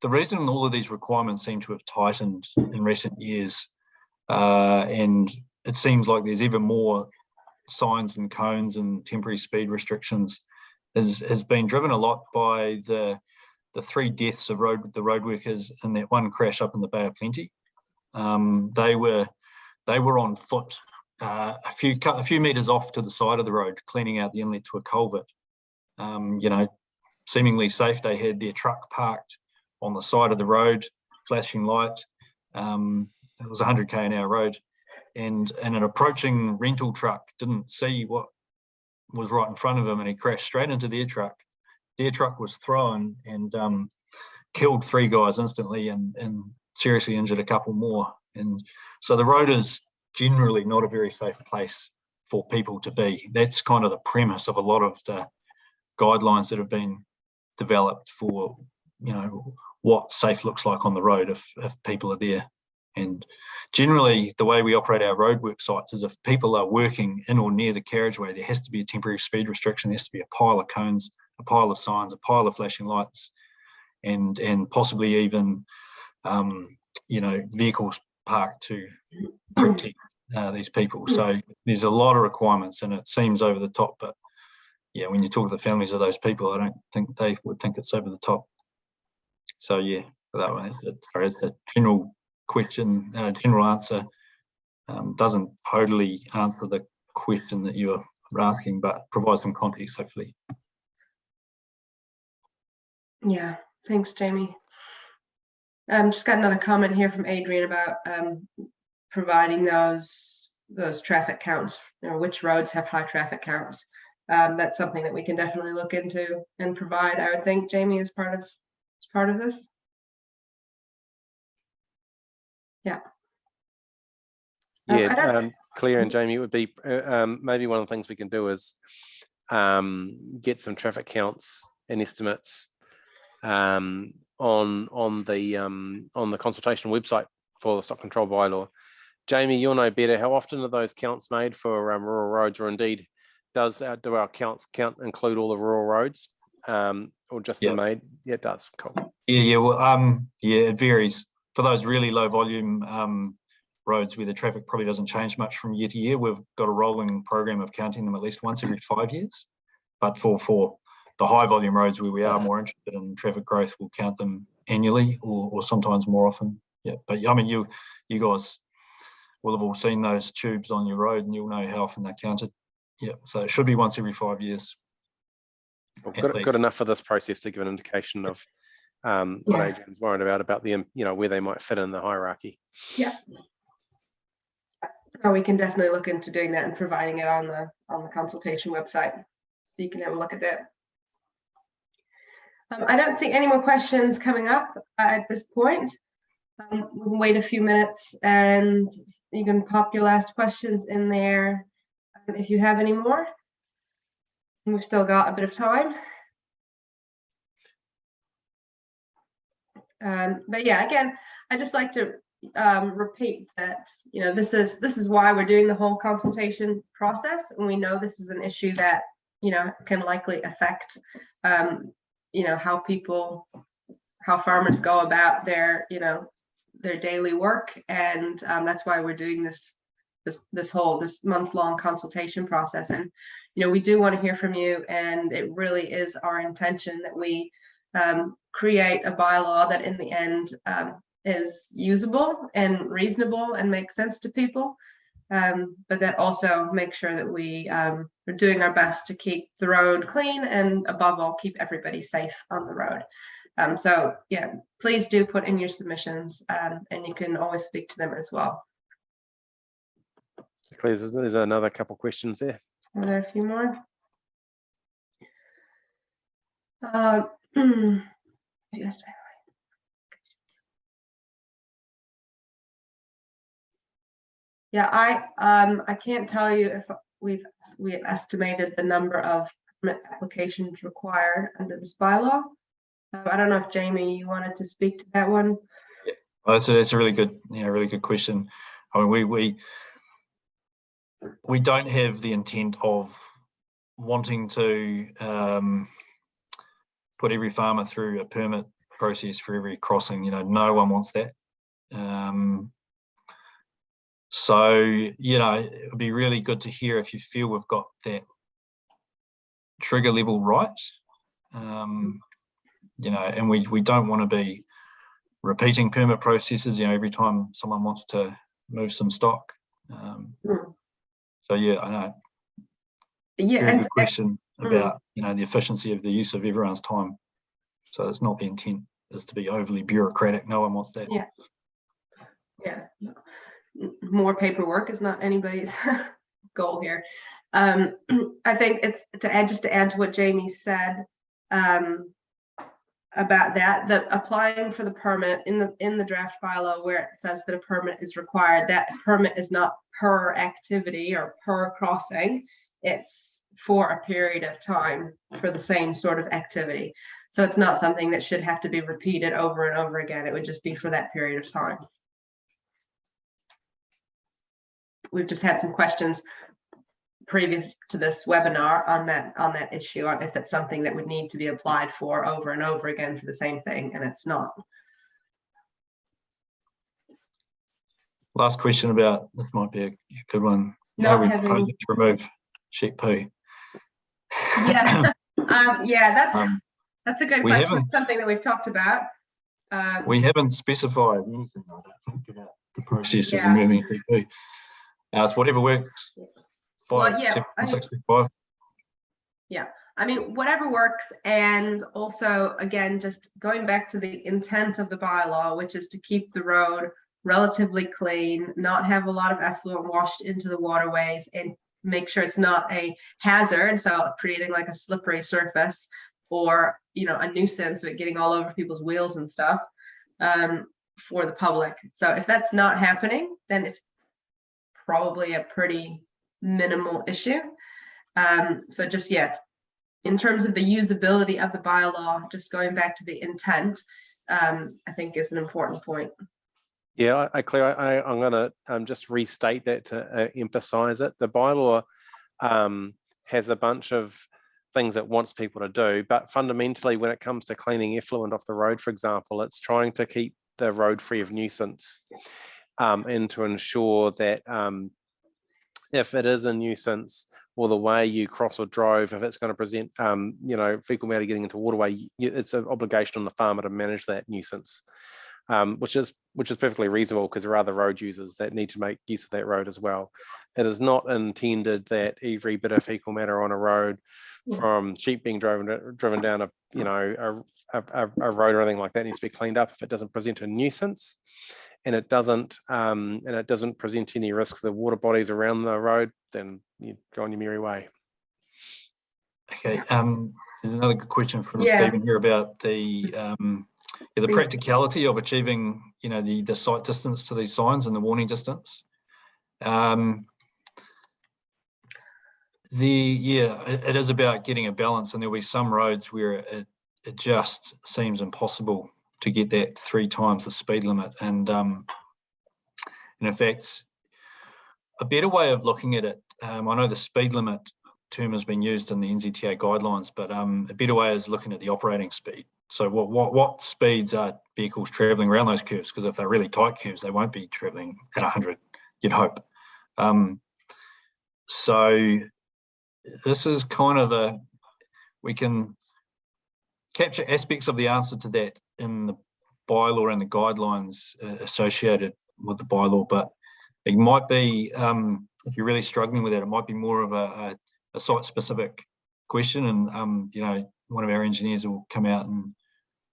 the reason all of these requirements seem to have tightened in recent years, uh, and it seems like there's even more signs and cones and temporary speed restrictions, is has been driven a lot by the the three deaths of road the road workers in that one crash up in the Bay of Plenty. Um, they were they were on foot uh, a few a few meters off to the side of the road, cleaning out the inlet to a culvert. Um, you know, seemingly safe. They had their truck parked on the side of the road, flashing light. Um, it was 100k an hour road, and and an approaching rental truck didn't see what was right in front of him, and he crashed straight into their truck. Their truck was thrown, and um, killed three guys instantly and, and seriously injured a couple more. And so the road is generally not a very safe place for people to be. That's kind of the premise of a lot of the guidelines that have been developed for, you know, what safe looks like on the road if, if people are there. And generally the way we operate our roadwork sites is if people are working in or near the carriageway, there has to be a temporary speed restriction, there has to be a pile of cones, a pile of signs, a pile of flashing lights, and and possibly even um, you know vehicles parked to protect uh, these people. So there's a lot of requirements, and it seems over the top. But yeah, when you talk to the families of those people, I don't think they would think it's over the top. So yeah, that one is it. Sorry, it's a general question, uh, general answer. Um, doesn't totally answer the question that you're asking, but provide some context, hopefully. Yeah, thanks, Jamie. Um, just got another comment here from Adrian about um, providing those those traffic counts, you know, which roads have high traffic counts. Um, that's something that we can definitely look into and provide. I would think Jamie is part of is part of this. Yeah. Um, Yeah, um, Claire and Jamie, it would be, uh, um, maybe one of the things we can do is um, get some traffic counts and estimates um, on, on the, um, on the consultation website for the stock control bylaw. Jamie, you'll know better. How often are those counts made for um, rural roads or indeed does, our- do our counts count include all the rural roads? Um, or just the Yeah. main? Yeah, it does. Cool. Yeah, yeah, well, um, yeah, it varies. For those really low volume um, roads where the traffic probably doesn't change much from year to year, we've got a rolling program of counting them at least once every five years. But for for the high volume roads where we are more interested in traffic growth, we'll count them annually or, or sometimes more often. Yeah, but I mean, you you guys will have all seen those tubes on your road, and you'll know how often they're counted. Yeah, so it should be once every five years. Well, at Good, good enough for this process to give an indication of um, what Yeah. Adrian's worried about, about the, you know, where they might fit in the hierarchy. Oh, we can definitely look into doing that and providing it on the, on the consultation website. So you can have a look at that. Um, I don't see any more questions coming up uh, at this point. Um, we can wait a few minutes and you can pop your last questions in there um, if you have any more. We've still got a bit of time. Um, but yeah, again, I just like to um, repeat that, you know, this is, this is why we're doing the whole consultation process. And we know this is an issue that, you know, can likely affect, um, you know, how people, how farmers go about their, you know, their daily work. And um, that's why we're doing this, this, this whole, this month-long consultation process. And, you know, we do want to hear from you. And it really is our intention that we um, create a bylaw that in the end um, is usable and reasonable and makes sense to people. Um, but that also makes sure that we um, are doing our best to keep the road clean and above all, keep everybody safe on the road. Um, so yeah, please do put in your submissions um, and you can always speak to them as well. Claire, there's, there's another couple questions there. Are there a few more? Uh. Yeah, I, um, I can't tell you if we've, we have estimated the number of permit applications required under this bylaw. I don't know if Jamie, you wanted to speak to that one? Well, that's a, that's a really good, yeah, really good question. I mean, we, we, we don't have the intent of wanting to, um, put every farmer through a permit process for every crossing, you know, no one wants that. Um, so, you know, it would be really good to hear if you feel we've got that trigger level right. Um, you know, and we, we don't want to be repeating permit processes, you know, every time someone wants to move some stock. Um, Hmm. so yeah, I know, Yeah, very and good question Mm. about, you know, the efficiency of the use of everyone's time. So it's not the intent is to be overly bureaucratic. No one wants that. Yeah. yeah, more paperwork is not anybody's goal here. Um, I think it's to add, just to add to what Jamie said. Um, about that, that applying for the permit in the, in the draft bylaw where it says that a permit is required, that permit is not per activity or per crossing. It's for a period of time for the same sort of activity. So it's not something that should have to be repeated over and over again. It would just be for that period of time. We've just had some questions previous to this webinar on that, on that issue, on if it's something that would need to be applied for over and over again for the same thing, and it's not. Last question about, this might be a good one. How Not are we having- proposing to remove sheep poo? Yeah, um, yeah, that's, Um, that's a good we question. haven't- It's Something that we've talked about. Um, We haven't specified anything, I don't think, about the process of removing sheep poo. Uh, it's whatever works. Well, yeah, seven, I- sixty-five. I mean, whatever works, and also, again, just going back to the intent of the bylaw, which is to keep the road relatively clean, not have a lot of effluent washed into the waterways, and make sure it's not a hazard, so creating like a slippery surface, or, you know, a nuisance with getting all over people's wheels and stuff, um, for the public. So if that's not happening, then it's probably a pretty minimal issue. Um, so just, yeah, in terms of the usability of the bylaw, just going back to the intent, um, I think is an important point. Yeah, I, I Claire, I, I'm gonna um, just restate that to uh, emphasize it. The bylaw um, has a bunch of things it wants people to do, but fundamentally, when it comes to cleaning effluent off the road, for example, it's trying to keep the road free of nuisance um, and to ensure that um, if it is a nuisance or the way you cross or drove, if it's going to present, um, you know, fecal matter getting into waterway, it's an obligation on the farmer to manage that nuisance um, which is which is perfectly reasonable because there are other road users that need to make use of that road as well. It is not intended that every bit of fecal matter on a road from sheep being driven driven down a you know a, a, a road or anything like that needs to be cleaned up if it doesn't present a nuisance and it doesn't um, and it doesn't present any risk to the water bodies around the road then you go on your merry way. Okay, um, there's another good question from Yeah. Stephen here about the, um, yeah, the practicality of achieving, you know, the, the sight distance to these signs and the warning distance. Um, the, yeah, it, it is about getting a balance and there'll be some roads where it, it just seems impossible to get that three times the speed limit and, um, and in fact, a better way of looking at it, um, I know the speed limit term has been used in the NZTA guidelines, but um, a better way is looking at the operating speed. So what what what speeds are vehicles traveling around those curves? Because if they're really tight curves, they won't be traveling at 100. You'd hope. Um, so this is kind of a we can capture aspects of the answer to that in the bylaw and the guidelines uh, associated with the bylaw, but it might be um, if you're really struggling with it, it might be more of a, a a site specific question and um you know one of our engineers will come out and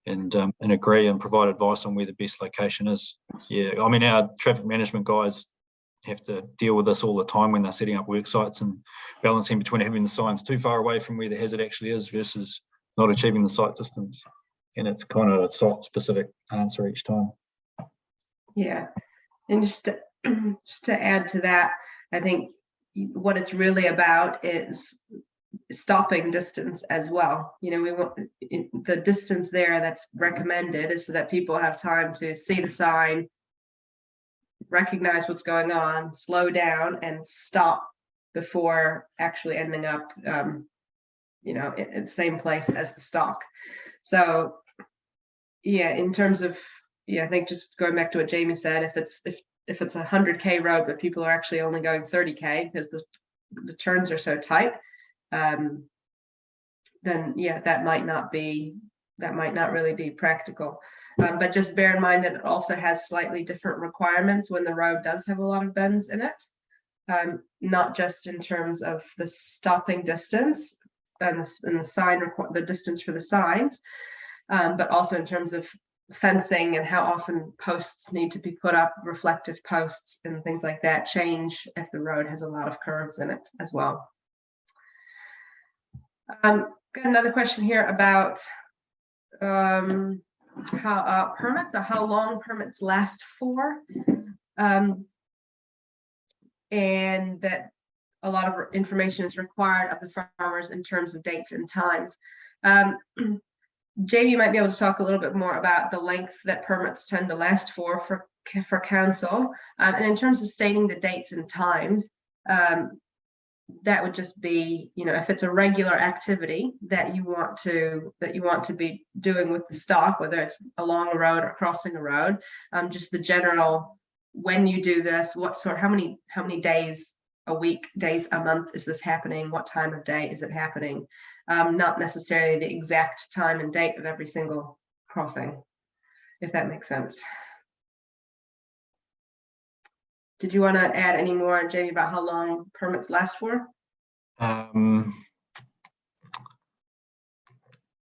and um, and agree and provide advice on where the best location is. Yeah i mean our traffic management guys have to deal with this all the time when they're setting up work sites and balancing between having the signs too far away from where the hazard actually is versus not achieving the sight distance. And it's kind of a site specific answer each time. Yeah, and just to, just to add to that, I think what it's really about is stopping distance as well. You know, we want the distance there that's recommended is so that people have time to see the sign, recognize what's going on, slow down and stop before actually ending up, um, you know, in the same place as the stock. So, yeah, in terms of yeah, I think just going back to what Jamie said, if it's if if it's a hundred K road, but people are actually only going thirty K because the the turns are so tight, um, then yeah, that might not be that might not really be practical. Um, but just bear in mind that it also has slightly different requirements when the road does have a lot of bends in it. Um, not just in terms of the stopping distance and the, and the sign the distance for the signs, um, but also in terms of fencing and how often posts need to be put up, reflective posts and things like that change if the road has a lot of curves in it as well. Um, got another question here about um, how, uh, permits or how long permits last for. Um, and that a lot of information is required of the farmers in terms of dates and times. Um, Jamie might be able to talk a little bit more about the length that permits tend to last for, for, for council. Um, and in terms of stating the dates and times, um, that would just be, you know, if it's a regular activity that you want to, that you want to be doing with the stock, whether it's along a road or crossing a road, um, just the general, when you do this, what sort, how many, how many days a week, days a month is this happening? What time of day is it happening? Um, not necessarily the exact time and date of every single crossing, if that makes sense. Did you want to add any more, Jamie, about how long permits last for? Um,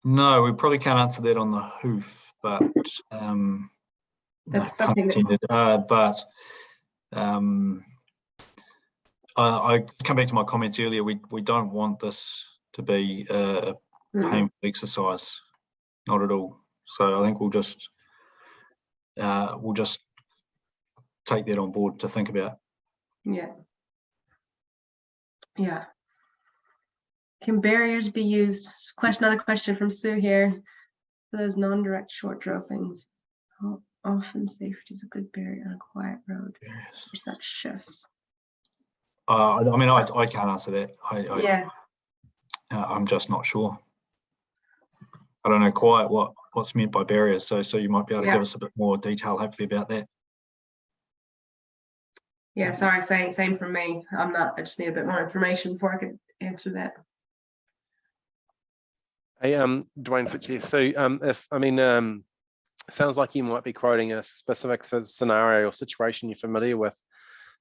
no, we probably can't answer that on the hoof, but um, That's pun something that- uh, but um, I, I come back to my comments earlier. We we don't want this to be a Mm, painful exercise, not at all. So I think we'll just uh, we'll just take that on board to think about. Yeah. Yeah. Can barriers be used? Question, another question from Sue here. For those non-direct short drovings, how often safety is a good barrier on a quiet road for such shifts? Uh, I I mean, I, I can't answer that. I, I, Yeah, uh, I'm just not sure. I don't know quite what, what's meant by barriers, so, so you might be able to Yeah. give us a bit more detail hopefully about that. Yeah, sorry, same, same from me. I'm not, I just need a bit more information before I could answer that. Hey, um, Dwayne Fitch, so, um, if, I mean, um, sounds like you might be quoting a specific scenario or situation you're familiar with.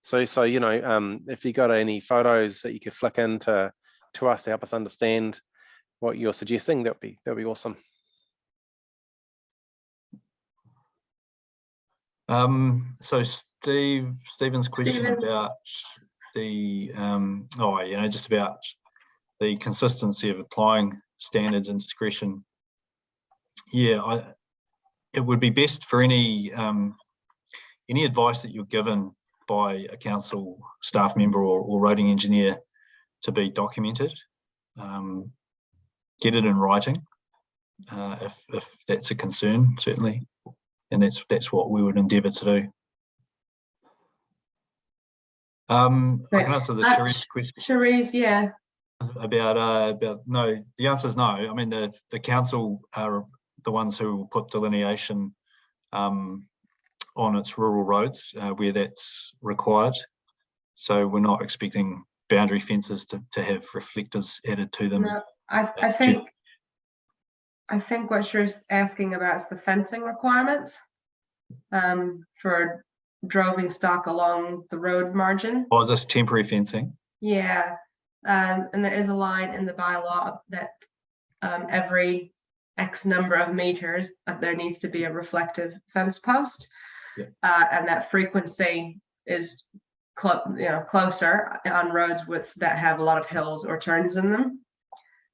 So, so, you know, um, if you got any photos that you could flick into, to us to help us understand what you're suggesting, that'd be, that'd be awesome. Um, so Steve, Stephen's question about the, um, oh, you know, just about the consistency of applying standards and discretion. Yeah, I, it would be best for any, um, any advice that you're given by a council staff member or, or roading engineer to be documented. Um, get it in writing, uh, if, if that's a concern, certainly. And that's, that's what we would endeavour to do. Um, I can answer the Uh, Sharice question Cherise, yeah, about, uh, about, no, the answer is no. I mean, the, the council are the ones who will put delineation um, on its rural roads uh, where that's required. So we're not expecting boundary fences to, to have reflectors added to them. no, I, I think. I think what you're asking about is the fencing requirements. Um, for droving stock along the road margin. Or is this temporary fencing? Yeah, um, and there is a line in the bylaw that um, every X number of meters, uh, there needs to be a reflective fence post. Yeah. Uh, and that frequency is clo- you know, closer on roads with, that have a lot of hills or turns in them.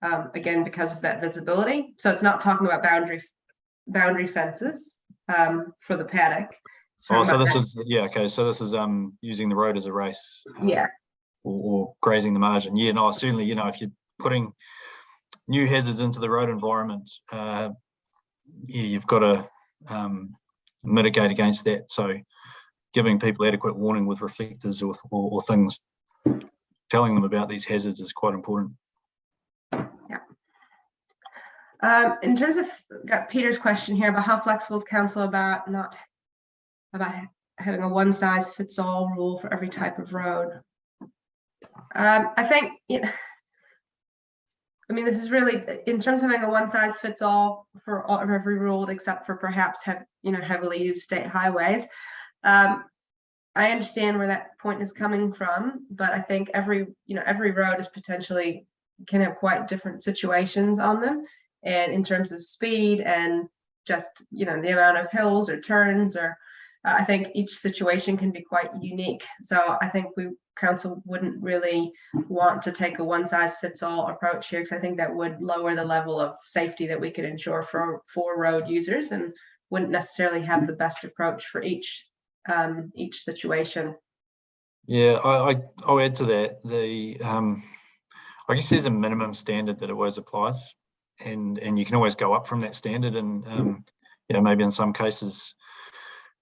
Um, again, because of that visibility. So it's not talking about boundary, boundary fences, um, for the paddock. It's Oh, so this that- is, yeah, okay, so this is um using the road as a race. Yeah, Or, or grazing the margin. Yeah, no, certainly, you know, if you're putting new hazards into the road environment, uh, yeah, you've got to um, mitigate against that. So giving people adequate warning with reflectors or, or, or things, telling them about these hazards is quite important. Um, in terms of, got Peter's question here about how flexible is council about not, about having a one size fits all rule for every type of road. Um, I think, it- I mean, this is really, in terms of having a one size fits all for all, every road except for perhaps have, you know, heavily used state highways. Um, I understand where that point is coming from, but I think every, you know, every road is potentially, can have quite different situations on them. And in terms of speed and just, you know, the amount of hills or turns or Uh, I think each situation can be quite unique. So I think we council wouldn't really want to take a one size fits all approach here because I think that would lower the level of safety that we could ensure for for road users and wouldn't necessarily have the best approach for each um, each situation. Yeah, I, I, I'll add to that. The, um, I guess there's a minimum standard that always applies and, and you can always go up from that standard and, um, you know, maybe in some cases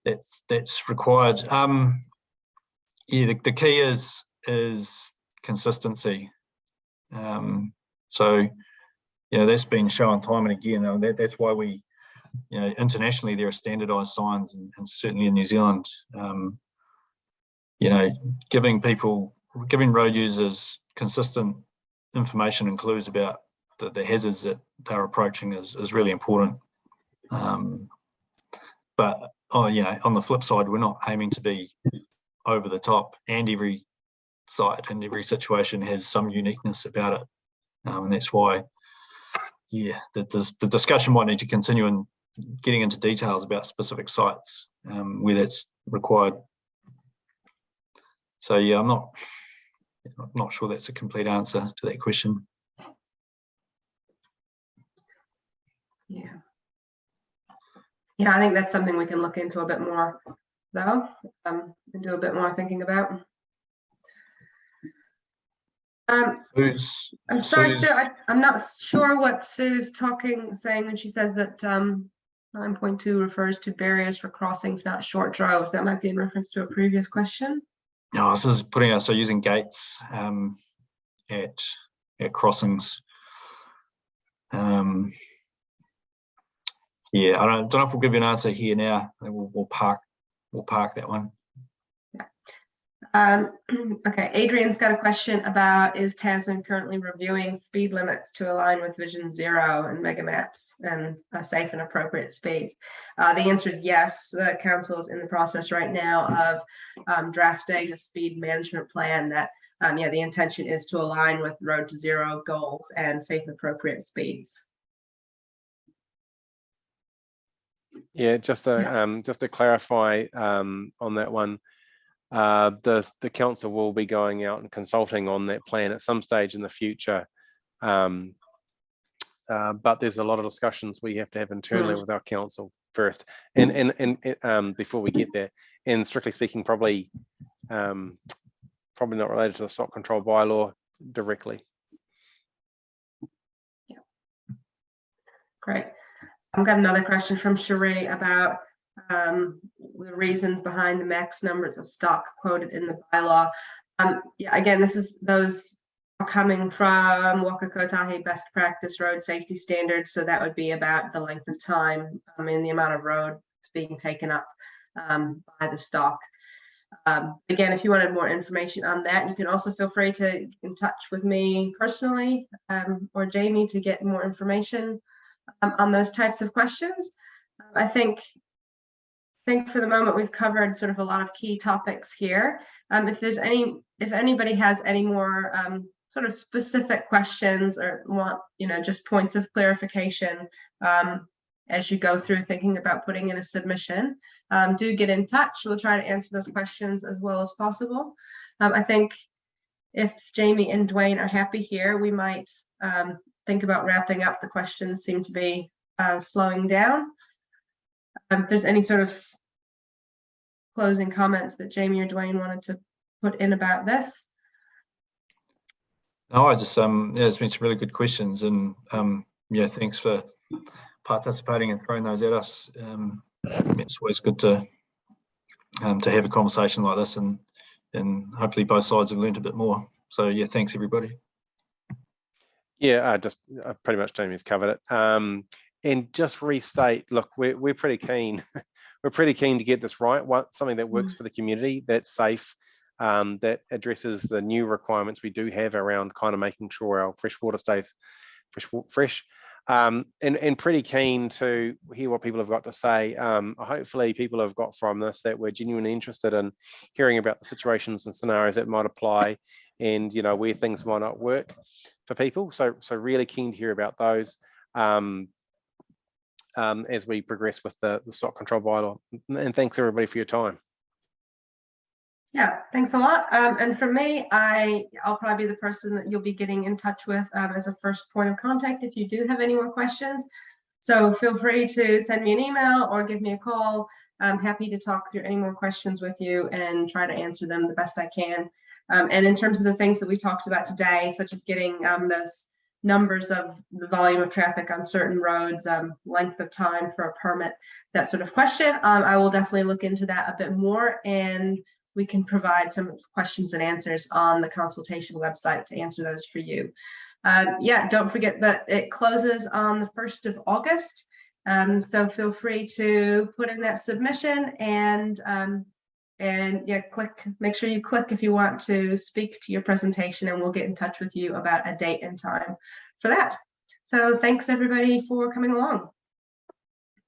that's, that's required. Um, yeah, the, the key is, is consistency. Um, so, you know, that's been shown time and again, and that, that's why we, you know, internationally there are standardized signs and, and certainly in New Zealand, um, you know, giving people, giving road users consistent information and clues about the, the hazards that they're approaching is, is really important. Um, but, oh, you know, on the flip side, we're not aiming to be over the top and every site and every situation has some uniqueness about it. Um, and that's why, yeah, the, the, the discussion might need to continue in getting into details about specific sites um, where that's required. So yeah, I'm not, I'm not sure that's a complete answer to that question. Yeah. Yeah, I think that's something we can look into a bit more though, um, and do a bit more thinking about. Um, Who's, I'm sorry, Sue's- Sue, I, I'm not sure what Sue's talking, saying when she says that, um, nine point two refers to barriers for crossings, not short drives. That might be in reference to a previous question. No, this is putting us, so using gates um, at, at crossings. Um, yeah, I don't, don't know if we'll give you an answer here now. We'll, we'll park, we'll park that one. Um, okay, Adrian's got a question about, is Tasman currently reviewing speed limits to align with Vision Zero and MegaMaps and uh, safe and appropriate speeds? Uh, the answer is yes. The council is in the process right now of um, drafting a speed management plan that, um, yeah, the intention is to align with Road to Zero goals and safe and appropriate speeds. Yeah, just to, Yeah. um, just to clarify, um, on that one. Uh, the, the council will be going out and consulting on that plan at some stage in the future. Um, uh, but there's a lot of discussions we have to have internally with our council first and, and, and, um, before we get there. And strictly speaking, probably, um, probably not related to the stock control bylaw directly. Yeah. Great. I've got another question from Sheree about um, the reasons behind the max numbers of stock quoted in the bylaw. Um, yeah, again, this is those are coming from Waka Kotahi best practice road safety standards. So that would be about the length of time, I mean, the amount of road that's being taken up um, by the stock. Um, again, if you wanted more information on that, you can also feel free to get in touch with me personally um, or Jamie to get more information um, on those types of questions. I think, think for the moment we've covered sort of a lot of key topics here. Um, if there's any, if anybody has any more um, sort of specific questions or want, you know, just points of clarification um, as you go through thinking about putting in a submission, um, do get in touch. We'll try to answer those questions as well as possible. Um, I think if Jamie and Dwayne are happy here, we might um, think about wrapping up. The questions seem to be uh, slowing down. Um, if there's any sort of closing comments that Jamie or Dwayne wanted to put in about this. No, I just, um, yeah, it's been some really good questions and, um, yeah, thanks for participating and throwing those at us. Um, it's always good to, um, to have a conversation like this and, and hopefully both sides have learned a bit more. So yeah, thanks everybody. Yeah, I just uh, pretty much Jamie's covered it. Um, and just restate, look, we're, we're pretty keen. we're pretty keen to get this right. What something that works for the community, that's safe, um, that addresses the new requirements we do have around kind of making sure our fresh water stays fresh. fresh. Um, and, and pretty keen to hear what people have got to say. Um, hopefully people have got from this that we're genuinely interested in hearing about the situations and scenarios that might apply and, you know, where things might not work for people. So, so really keen to hear about those. Um, um, as we progress with the, the stock control bylaw. And thanks everybody for your time. Yeah, thanks a lot. Um, and for me, I, I'll probably be the person that you'll be getting in touch with um, as a first point of contact if you do have any more questions. So feel free to send me an email or give me a call. I'm happy to talk through any more questions with you and try to answer them the best I can. Um, and in terms of the things that we talked about today, such as getting um, those numbers of the volume of traffic on certain roads, um, length of time for a permit, that sort of question, um, I will definitely look into that a bit more and we can provide some questions and answers on the consultation website to answer those for you. Um, yeah, don't forget that it closes on the 1st of August. Um, so feel free to put in that submission and um, and yeah, click, make sure you click if you want to speak to your presentation and we'll get in touch with you about a date and time for that. So thanks everybody for coming along.